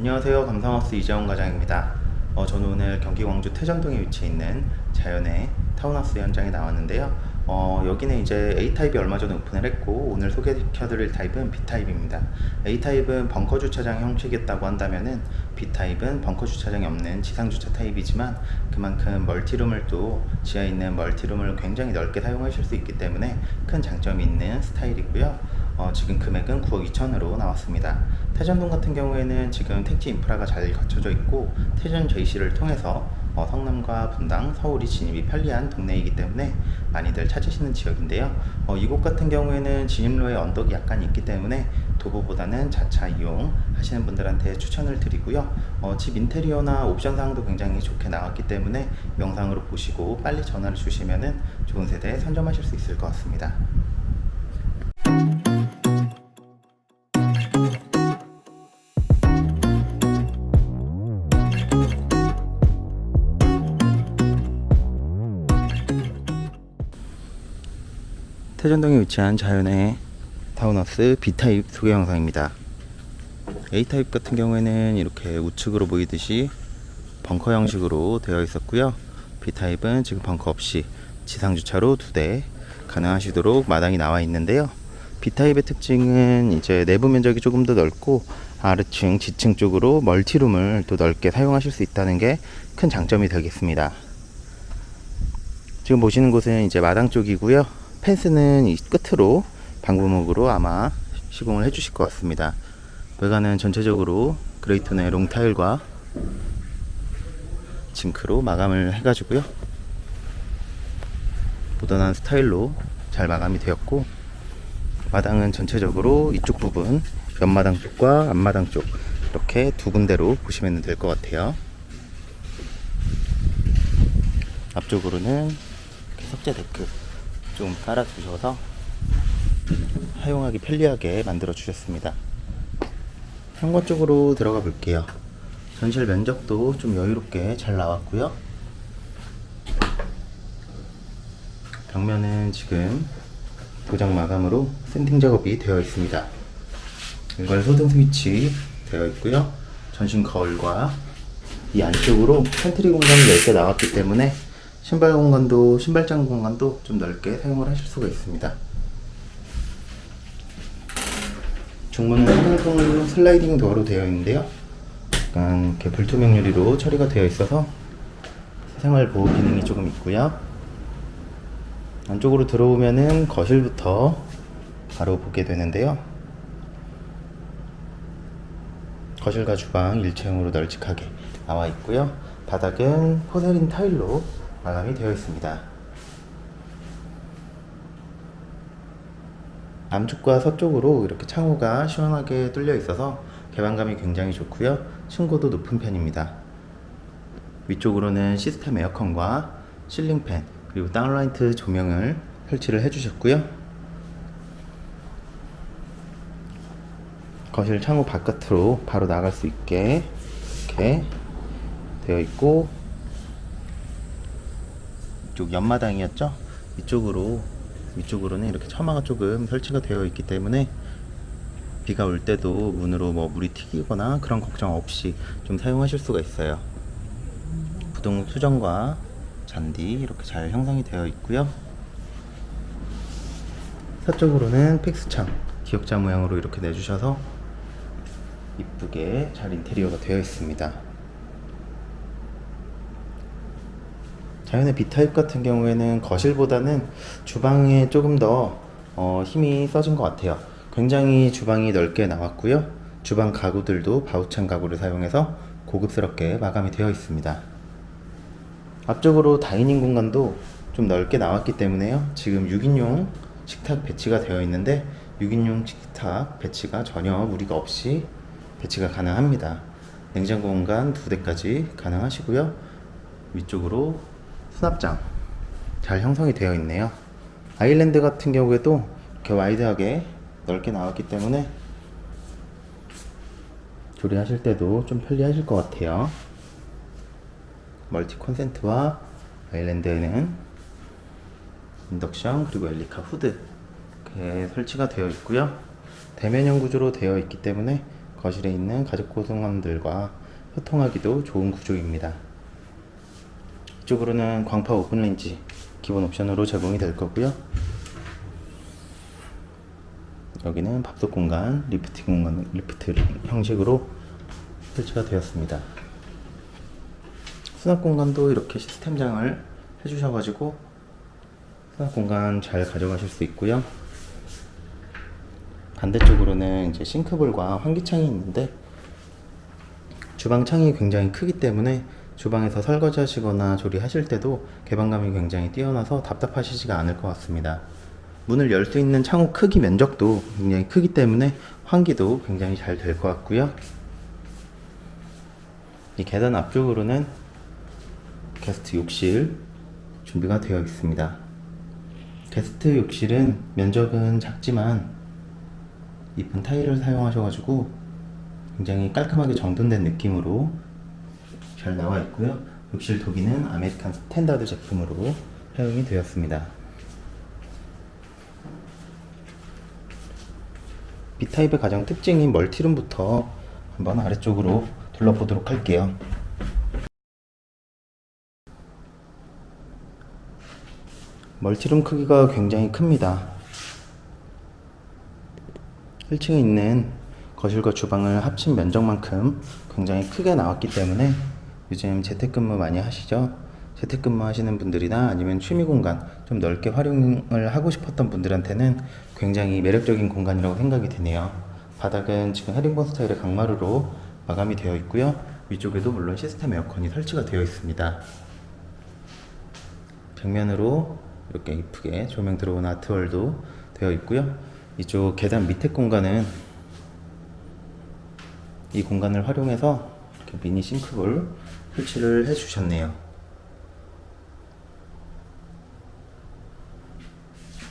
안녕하세요. 감성하우스 이재원 과장입니다. 어, 저는 오늘 경기 광주 태전동에 위치해 있는 자연의 타운하우스 현장에 나왔는데요. 어, 여기는 이제 A타입이 얼마 전에 오픈을 했고 오늘 소개시켜드릴 타입은 B타입입니다. A타입은 벙커 주차장 형식이었다고 한다면은 B타입은 벙커 주차장이 없는 지상 주차 타입이지만 그만큼 멀티룸을 또 지하에 있는 멀티룸을 굉장히 넓게 사용하실 수 있기 때문에 큰 장점이 있는 스타일이고요 어, 지금 금액은 9억 2천으로 나왔습니다. 태전동 같은 경우에는 지금 택지 인프라가 잘 갖춰져 있고 태전 JC를 통해서 어, 성남과 분당, 서울이 진입이 편리한 동네이기 때문에 많이들 찾으시는 지역인데요. 어, 이곳 같은 경우에는 진입로에 언덕이 약간 있기 때문에 도보보다는 자차 이용 하시는 분들한테 추천을 드리고요. 어, 집 인테리어나 옵션 사항도 굉장히 좋게 나왔기 때문에 영상으로 보시고 빨리 전화를 주시면 좋은 세대 선점하실 수 있을 것 같습니다. 태전동에 위치한 자연의 타운하우스 B타입 소개 영상입니다. A타입 같은 경우에는 이렇게 우측으로 보이듯이 벙커 형식으로 되어 있었고요. B타입은 지금 벙커 없이 지상 주차로 두 대 가능하시도록 마당이 나와 있는데요. B타입의 특징은 이제 내부 면적이 조금 더 넓고 아래층, 지층 쪽으로 멀티룸을 또 넓게 사용하실 수 있다는 게 큰 장점이 되겠습니다. 지금 보시는 곳은 이제 마당 쪽이고요. 펜스는 이 끝으로 방부목으로 아마 시공을 해주실 것 같습니다. 외관은 전체적으로 그레이톤의 롱타일과 징크로 마감을 해가지고요. 모던한 스타일로 잘 마감이 되었고 마당은 전체적으로 이쪽 부분 옆마당 쪽과 앞마당 쪽 이렇게 두 군데로 보시면 될 것 같아요. 앞쪽으로는 석재 데크 좀 깔아 주셔서 사용하기 편리하게 만들어 주셨습니다. 현관 쪽으로 들어가 볼게요. 전실 면적도 좀 여유롭게 잘 나왔고요. 벽면은 지금 도장 마감으로 샌딩 작업이 되어 있습니다. 일괄 소등 스위치 되어 있고요. 전신 거울과 이 안쪽으로 팬트리 공간이 넓게 나왔기 때문에 신발 공간도 신발장 공간도 좀 넓게 사용을 하실 수가 있습니다. 중문은 한강통으로 슬라이딩 도어로 되어 있는데요. 약간 이렇게 불투명 유리로 처리가 되어 있어서 사생활 보호 기능이 조금 있고요. 안쪽으로 들어오면은 거실부터 바로 보게 되는데요. 거실과 주방 일체형으로 널찍하게 나와 있고요. 바닥은 포세린 타일로 마감이 되어 있습니다. 남쪽과 서쪽으로 이렇게 창호가 시원하게 뚫려 있어서 개방감이 굉장히 좋고요. 층고도 높은 편입니다. 위쪽으로는 시스템 에어컨과 실링팬 그리고 다운라이트 조명을 설치를 해주셨고요. 거실 창호 바깥으로 바로 나갈 수 있게 이렇게 되어 있고 이쪽 옆마당이었죠? 이쪽으로 위쪽으로는 이렇게 처마가 조금 설치가 되어 있기 때문에 비가 올 때도 문으로 뭐 물이 튀기거나 그런 걱정 없이 좀 사용하실 수가 있어요. 부동 수정과 잔디 이렇게 잘 형성이 되어 있고요. 서쪽으로는 픽스창 기역자 모양으로 이렇게 내주셔서 이쁘게 잘 인테리어가 되어 있습니다 자연의 B타입 같은 경우에는 거실보다는 주방에 조금 더 어, 힘이 써진 것 같아요. 굉장히 주방이 넓게 나왔고요. 주방 가구들도 바우창 가구를 사용해서 고급스럽게 마감이 되어 있습니다. 앞쪽으로 dining 공간도 좀 넓게 나왔기 때문에요. 지금 6인용 식탁 배치가 되어 있는데 6인용 식탁 배치가 전혀 무리가 없이 배치가 가능합니다. 냉장고 공간 두 대까지 가능하시고요. 위쪽으로 수납장 잘 형성이 되어 있네요. 아일랜드 같은 경우에도 이렇게 wide하게 넓게 나왔기 때문에 조리하실 때도 좀 편리하실 것 같아요. 멀티 콘센트와 아일랜드에는 인덕션 그리고 엘리카 후드 설치가 되어 있고요. 대면형 구조로 되어 있기 때문에 거실에 있는 가족 구성원들과 소통하기도 좋은 구조입니다. 이쪽으로는 광파 오븐레인지 기본 옵션으로 제공이 될 거고요. 여기는 밥솥 공간, 리프트 공간, 리프트 형식으로 설치가 되었습니다. 수납 공간도 이렇게 시스템장을 해주셔가지고 수납 공간 잘 가져가실 수 있고요. 반대쪽으로는 이제 싱크볼과 환기창이 있는데 주방 창이 굉장히 크기 때문에 주방에서 설거지 하시거나 조리하실 때도 개방감이 굉장히 뛰어나서 답답하시지가 않을 것 같습니다. 문을 열 수 있는 창호 크기 면적도 굉장히 크기 때문에 환기도 굉장히 잘 될 것 같고요. 이 계단 앞쪽으로는 게스트 욕실 준비가 되어 있습니다. 게스트 욕실은 면적은 작지만 이쁜 타일을 사용하셔가지고 굉장히 깔끔하게 정돈된 느낌으로 잘 나와 있고요. 욕실 도기는 아메리칸 스탠다드 제품으로 사용이 되었습니다. B타입의 가장 특징인 멀티룸부터 한번 아래쪽으로 둘러보도록 할게요. 멀티룸 크기가 굉장히 큽니다. 1층에 있는 거실과 주방을 합친 면적만큼 굉장히 크게 나왔기 때문에 요즘 재택근무 많이 하시죠? 재택근무 하시는 분들이나 아니면 취미 공간 좀 넓게 활용을 하고 싶었던 분들한테는 굉장히 매력적인 공간이라고 생각이 드네요. 바닥은 지금 헤링본 스타일의 강마루로 마감이 되어 있고요. 위쪽에도 물론 시스템 에어컨이 설치가 되어 있습니다. 벽면으로 이렇게 이쁘게 조명 들어온 아트월도 되어 있고요. 이쪽 계단 밑에 공간은 이 공간을 활용해서 이렇게 미니 싱크볼 설치를 해 주셨네요.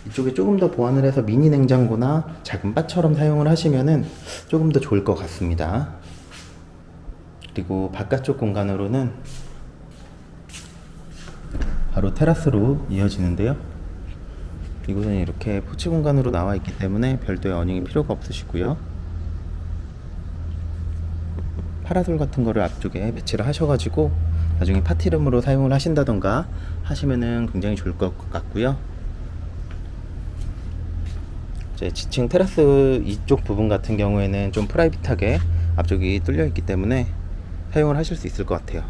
이쪽에 조금 더 보완을 해서 미니 냉장고나 작은 바처럼 사용을 하시면은 조금 더 좋을 것 같습니다. 그리고 바깥쪽 공간으로는 바로 테라스로 이어지는데요. 이곳은 이렇게 포치 공간으로 나와 있기 때문에 별도의 awning이 필요가 없으시고요. 파라솔 같은 거를 앞쪽에 배치를 하셔가지고 나중에 파티룸으로 사용을 하신다던가 하시면은 굉장히 좋을 것 같고요. 이제 지층 테라스 이쪽 부분 같은 경우에는 좀 private하게 앞쪽이 뚫려 있기 때문에 사용을 하실 수 있을 것 같아요.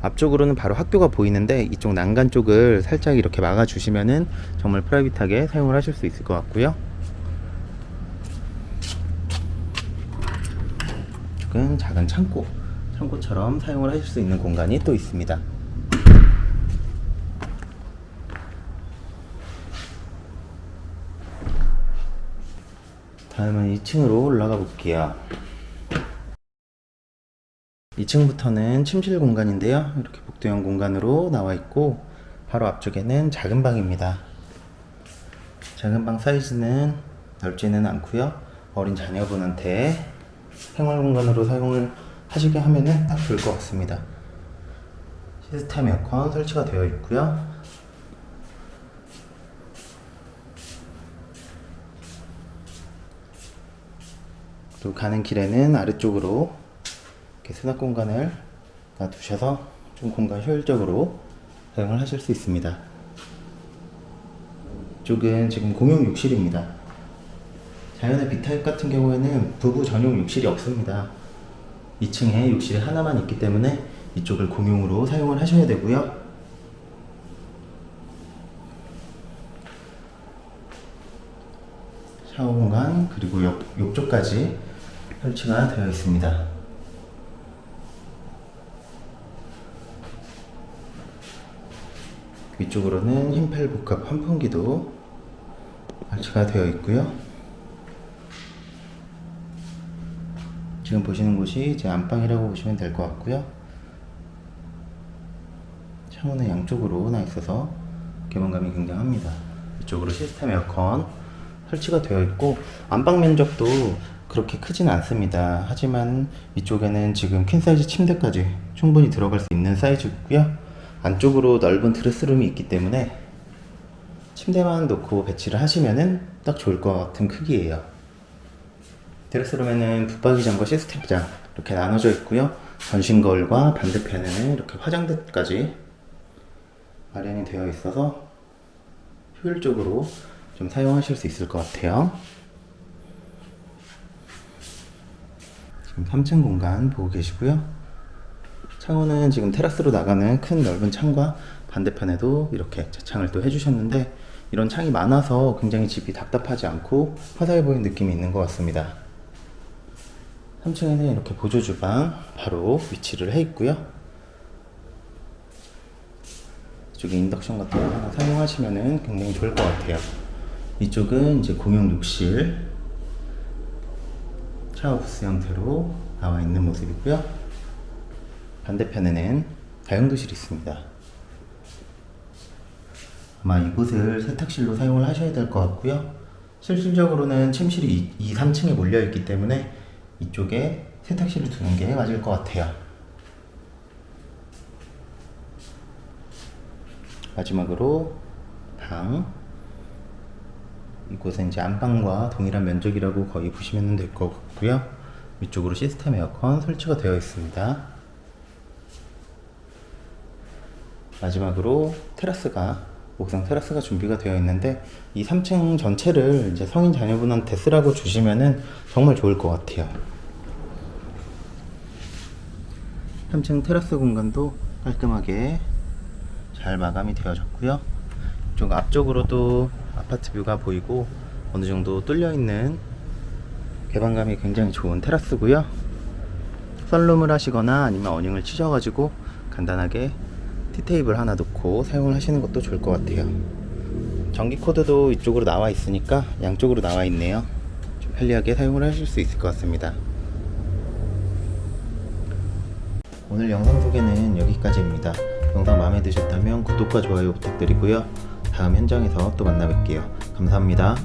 앞쪽으로는 바로 학교가 보이는데 이쪽 난간 쪽을 살짝 이렇게 막아 주시면은 정말 프라이빗하게 사용을 하실 수 있을 것 같고요. 이쪽은 작은 창고, 창고처럼 사용을 하실 수 있는 공간이 또 있습니다. 다음은 2층으로 올라가 볼게요. 2층부터는 침실 공간인데요. 이렇게 복도형 공간으로 나와 있고 바로 앞쪽에는 작은 방입니다. 작은 방 사이즈는 넓지는 않고요. 어린 자녀분한테 생활 공간으로 사용을 하시게 하면은 딱 좋을 것 같습니다. 시스템 에어컨 설치가 되어 있고요. 그리고 가는 길에는 아래쪽으로 이렇게 수납 공간을 놔두셔서 좀 공간 효율적으로 사용을 하실 수 있습니다. 이쪽은 지금 공용 욕실입니다. 자연의 B타입 같은 경우에는 부부 전용 욕실이 없습니다. 2층에 욕실이 하나만 있기 때문에 이쪽을 공용으로 사용을 하셔야 되고요. 샤워 공간 그리고 욕, 욕조까지 설치가 되어 있습니다. 위쪽으로는 흰펠 복합 환풍기도 설치가 되어 있고요. 지금 보시는 곳이 제 안방이라고 보시면 될 것 같고요. 창문의 양쪽으로 나 있어서 개방감이 굉장합니다. 이쪽으로 시스템 에어컨 설치가 되어 있고 안방 면적도 그렇게 크진 않습니다. 하지만 이쪽에는 지금 퀸 사이즈 침대까지 충분히 들어갈 수 있는 사이즈고요. 안쪽으로 넓은 드레스룸이 있기 때문에 침대만 놓고 배치를 하시면은 딱 좋을 것 같은 크기예요. 드레스룸에는 붙박이장과 시스템장 이렇게 나눠져 있고요. 전신 거울과 반대편에는 이렇게 화장대까지 마련이 되어 있어서 효율적으로 좀 사용하실 수 있을 것 같아요. 지금 3층 공간 보고 계시고요. 창호는 지금 테라스로 나가는 큰 넓은 창과 반대편에도 이렇게 자창을 또 해주셨는데 이런 창이 많아서 굉장히 집이 답답하지 않고 화사해 보이는 느낌이 있는 것 같습니다. 3층에는 이렇게 보조 주방 바로 위치를 해 있고요. 이쪽에 인덕션 같은 거 하나 사용하시면은 굉장히 좋을 것 같아요. 이쪽은 이제 공용 욕실 샤워 부스 형태로 나와 있는 모습이고요. 반대편에는 다용도실이 있습니다. 아마 이곳을 세탁실로 사용을 하셔야 될 것 같고요. 실질적으로는 침실이 2, 3층에 몰려 있기 때문에 이쪽에 세탁실을 두는 게 맞을 것 같아요. 마지막으로 방 이곳은 이제 안방과 동일한 면적이라고 거의 보시면 될 것 같고요. 위쪽으로 시스템 에어컨 설치가 되어 있습니다. 마지막으로 테라스가 옥상 테라스가 준비가 되어 있는데 이 3층 전체를 이제 성인 자녀분한테 쓰라고 주시면은 정말 좋을 것 같아요. 3층 테라스 공간도 깔끔하게 잘 마감이 되어졌고요. 이쪽 앞쪽으로도 아파트 뷰가 보이고 어느 정도 뚫려 있는 개방감이 굉장히 좋은 테라스고요. 썬룸을 하시거나 아니면 어닝을 치셔가지고 간단하게 티테이블 하나 놓고 사용을 하시는 것도 좋을 것 같아요. 전기 코드도 이쪽으로 나와 있으니까 양쪽으로 나와 있네요. 좀 편리하게 사용을 하실 수 있을 것 같습니다. 오늘 영상 소개는 여기까지입니다. 영상 마음에 드셨다면 구독과 좋아요 부탁드리고요. 다음 현장에서 또 만나 뵐게요. 감사합니다.